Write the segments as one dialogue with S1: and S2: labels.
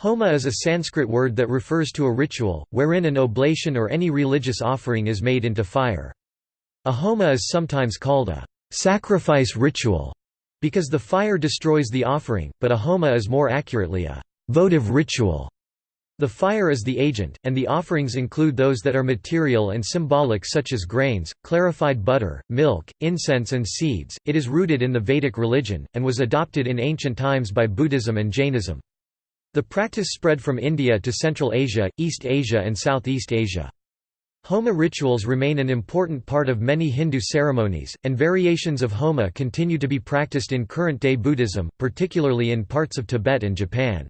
S1: Homa is a Sanskrit word that refers to a ritual, wherein an oblation or any religious offering is made into fire. A homa is sometimes called a sacrifice ritual, because the fire destroys the offering, but a homa is more accurately a votive ritual. The fire is the agent, and the offerings include those that are material and symbolic such as grains, clarified butter, milk, incense and seeds. It is rooted in the Vedic religion, and was adopted in ancient times by Buddhism and Jainism. The practice spread from India to Central Asia, East Asia and Southeast Asia. Homa rituals remain an important part of many Hindu ceremonies, and variations of Homa continue to be practiced in current-day Buddhism, particularly in parts of Tibet and Japan.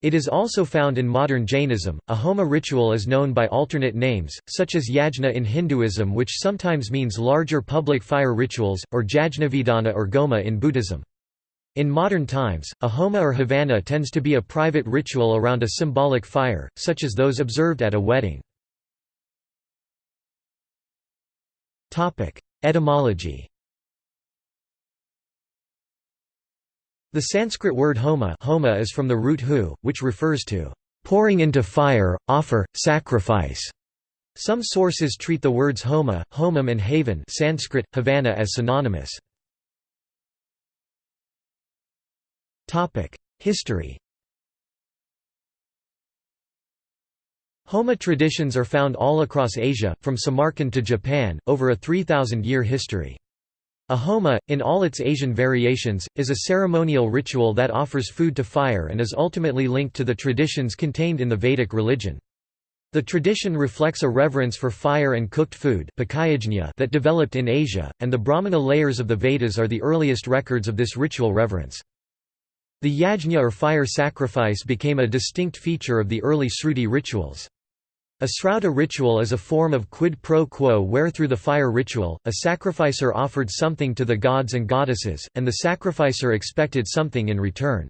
S1: It is also found in modern Jainism. A Homa ritual is known by alternate names, such as yajna in Hinduism, which sometimes means larger public fire rituals, or Jajnavidana or Goma in Buddhism. In modern times, a homa or havana tends to be a private ritual around a symbolic fire, such as those observed at a wedding. Etymology The Sanskrit word homa, homa is from the root hu, which refers to pouring into fire, offer, sacrifice. Some sources treat the words homa, homam and havan Sanskrit, havana as synonymous. History Homa traditions are found all across Asia, from Samarkand to Japan, over a 3,000-year history. A homa, in all its Asian variations, is a ceremonial ritual that offers food to fire and is ultimately linked to the traditions contained in the Vedic religion. The tradition reflects a reverence for fire and cooked food that developed in Asia, and the Brahmana layers of the Vedas are the earliest records of this ritual reverence. The yajna or fire sacrifice became a distinct feature of the early Sruti rituals. A srauta ritual is a form of quid pro quo where through the fire ritual, a sacrificer offered something to the gods and goddesses, and the sacrificer expected something in return.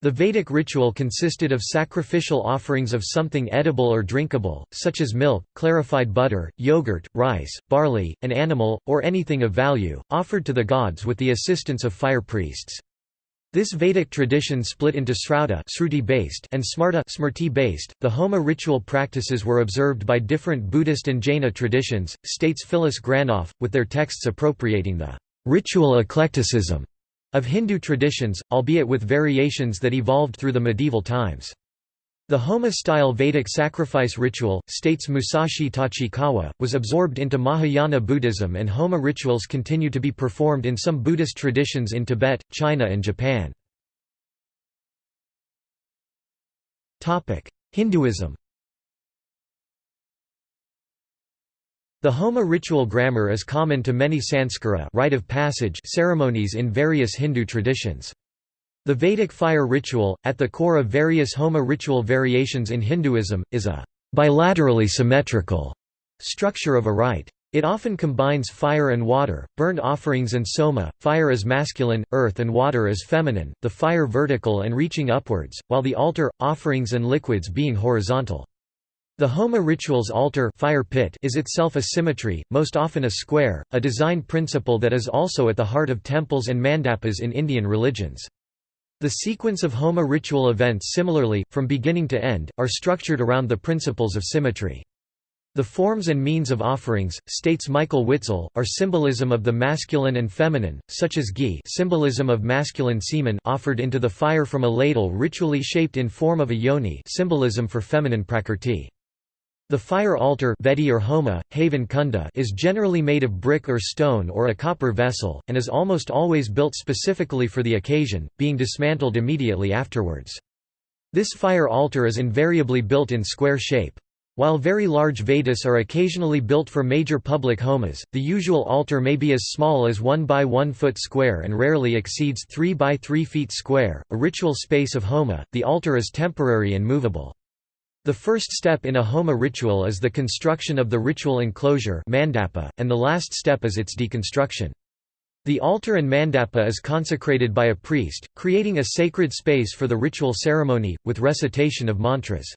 S1: The Vedic ritual consisted of sacrificial offerings of something edible or drinkable, such as milk, clarified butter, yogurt, rice, barley, an animal, or anything of value, offered to the gods with the assistance of fire priests. This Vedic tradition split into Srauta based and Smarta based. The Homa ritual practices were observed by different Buddhist and Jaina traditions, states Phyllis Granoff, with their texts appropriating the ritual eclecticism of Hindu traditions, albeit with variations that evolved through the medieval times. The Homa-style Vedic sacrifice ritual, states Musashi Tachikawa, was absorbed into Mahayana Buddhism and Homa rituals continue to be performed in some Buddhist traditions in Tibet, China and Japan. Hinduism The Homa ritual grammar is common to many Sanskara rite of passage ceremonies in various Hindu traditions. The Vedic fire ritual, at the core of various Homa ritual variations in Hinduism, is a bilaterally symmetrical structure of a rite. It often combines fire and water, burned offerings and soma, fire as masculine, earth and water as feminine, the fire vertical and reaching upwards, while the altar, offerings and liquids being horizontal. The Homa ritual's altar fire pit is itself a symmetry, most often a square, a design principle that is also at the heart of temples and mandapas in Indian religions. The sequence of Homa ritual events similarly, from beginning to end, are structured around the principles of symmetry. The forms and means of offerings, states Michael Witzel, are symbolism of the masculine and feminine, such as ghee symbolism of masculine semen offered into the fire from a ladle ritually shaped in form of a yoni symbolism for feminine prakrti. The fire altar Vedi or Homa, Havan Kunda is generally made of brick or stone or a copper vessel, and is almost always built specifically for the occasion, being dismantled immediately afterwards. This fire altar is invariably built in square shape. While very large Vedas are occasionally built for major public homas, the usual altar may be as small as 1 by 1 foot square and rarely exceeds 3 by 3 feet square. A ritual space of Homa, the altar is temporary and movable. The first step in a Homa ritual is the construction of the ritual enclosure mandapa, and the last step is its deconstruction. The altar and mandapa is consecrated by a priest, creating a sacred space for the ritual ceremony, with recitation of mantras.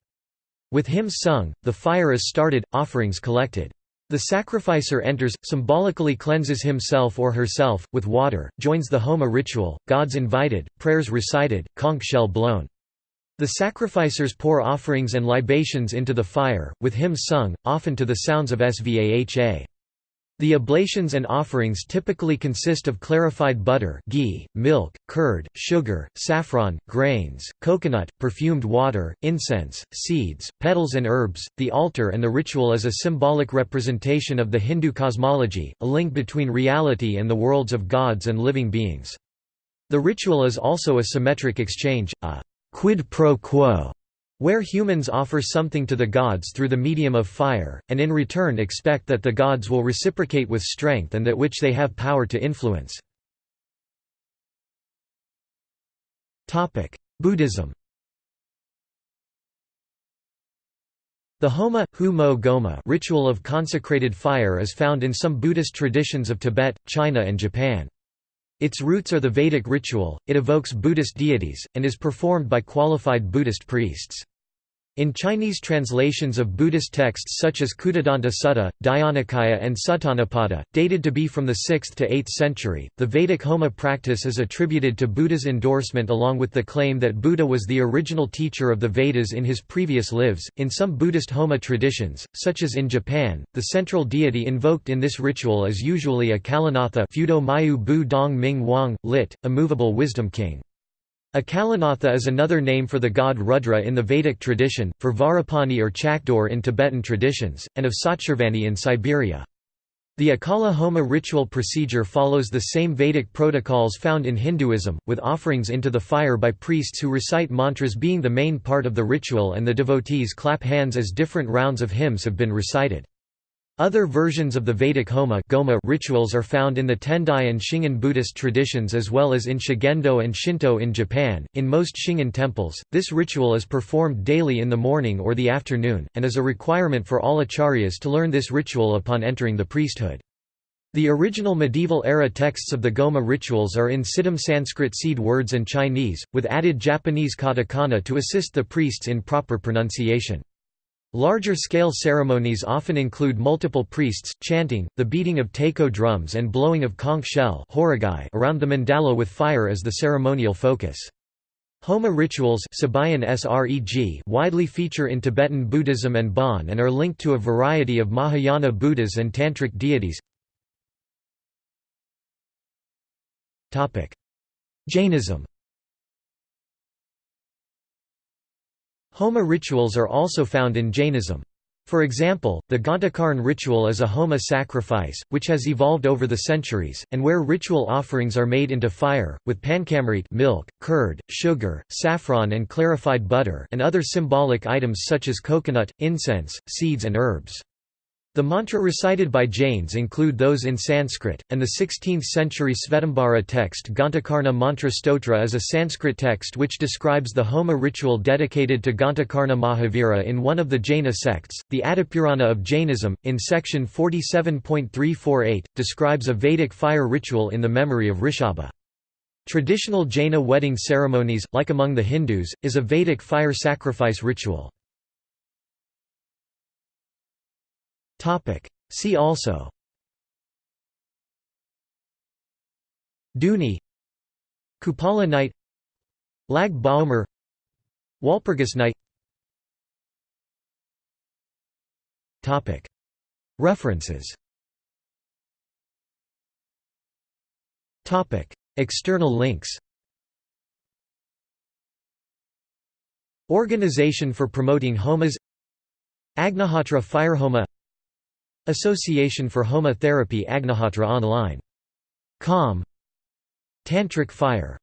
S1: With hymns sung, the fire is started, offerings collected. The sacrificer enters, symbolically cleanses himself or herself, with water, joins the Homa ritual, gods invited, prayers recited, conch shell blown. The sacrificers pour offerings and libations into the fire, with hymns sung, often to the sounds of Svaha. The oblations and offerings typically consist of clarified butter ghee, milk, curd, sugar, saffron, grains, coconut, perfumed water, incense, seeds, petals and herbs. The altar and the ritual is a symbolic representation of the Hindu cosmology, a link between reality and the worlds of gods and living beings. The ritual is also a symmetric exchange, a quid pro quo where humans offer something to the gods through the medium of fire, and in return expect that the gods will reciprocate with strength and that which they have power to influence. Buddhism The Homa, hu mo goma ritual of consecrated fire is found in some Buddhist traditions of Tibet, China and Japan. Its roots are the Vedic ritual, it evokes Buddhist deities, and is performed by qualified Buddhist priests. In Chinese translations of Buddhist texts such as Kuttadanta Sutta, Dhyanakhaya and Suttanipata, dated to be from the 6th to 8th century, the Vedic Homa practice is attributed to Buddha's endorsement along with the claim that Buddha was the original teacher of the Vedas in his previous lives. In some Buddhist Homa traditions, such as in Japan, the central deity invoked in this ritual is usually Akalanatha Fudo Myoo Bu Dong Ming Wang, lit, a wisdom king. Akalanatha is another name for the god Rudra in the Vedic tradition, for Vajrapani or Chakdor in Tibetan traditions, and of Satsharvani in Siberia. The Akala Homa ritual procedure follows the same Vedic protocols found in Hinduism, with offerings into the fire by priests who recite mantras being the main part of the ritual and the devotees clap hands as different rounds of hymns have been recited. Other versions of the Vedic Homa Goma rituals are found in the Tendai and Shingon Buddhist traditions as well as in Shugendo and Shinto in Japan. In most Shingon temples, this ritual is performed daily in the morning or the afternoon, and is a requirement for all acharyas to learn this ritual upon entering the priesthood. The original medieval-era texts of the Goma rituals are in Siddham Sanskrit seed words and Chinese, with added Japanese katakana to assist the priests in proper pronunciation. Larger-scale ceremonies often include multiple priests, chanting, the beating of taiko drums and blowing of conch shell around the mandala with fire as the ceremonial focus. Homa rituals widely feature in Tibetan Buddhism and Bon and are linked to a variety of Mahayana Buddhas and Tantric deities. Jainism Homa rituals are also found in Jainism. For example, the Ghantakarn ritual is a Homa sacrifice, which has evolved over the centuries, and where ritual offerings are made into fire, with panchamrit milk, curd, sugar, saffron and clarified butter and other symbolic items such as coconut, incense, seeds and herbs. The mantra recited by Jains include those in Sanskrit, and the 16th-century Svetambara text Gantakarna Mantra Stotra is a Sanskrit text which describes the Homa ritual dedicated to Gantakarna Mahavira in one of the Jaina sects. The Adipurana of Jainism, in section 47.348, describes a Vedic fire ritual in the memory of Rishabha. Traditional Jaina wedding ceremonies, like among the Hindus, is a Vedic fire sacrifice ritual. Topic. See also. Dhuni Kupala night Lag Baomer Walpurgis night Topic. References. Topic. External links. Organization for Promoting Homas. Agnihotra Firehoma Association for Homa Therapy Agnihotra Online. Com Tantric Fire